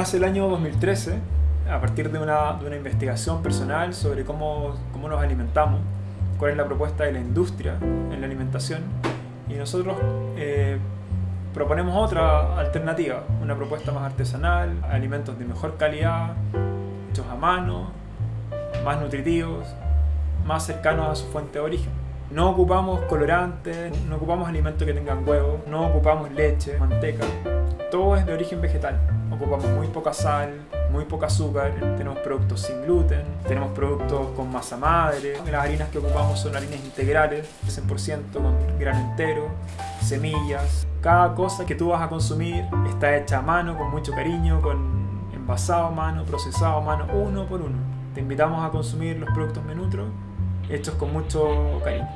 nace el año 2013 a partir de una, de una investigación personal sobre cómo, cómo nos alimentamos, cuál es la propuesta de la industria en la alimentación y nosotros eh, proponemos otra alternativa, una propuesta más artesanal, alimentos de mejor calidad, hechos a mano, más nutritivos, más cercanos a su fuente de origen. No ocupamos colorantes, no ocupamos alimentos que tengan huevos, no ocupamos leche, manteca, todo es de origen vegetal. Ocupamos muy poca sal, muy poca azúcar, tenemos productos sin gluten, tenemos productos con masa madre, las harinas que ocupamos son harinas integrales, 100% con grano entero, semillas. Cada cosa que tú vas a consumir está hecha a mano, con mucho cariño, con envasado a mano, procesado a mano, uno por uno. Te invitamos a consumir los productos Menutro hechos con mucho cariño.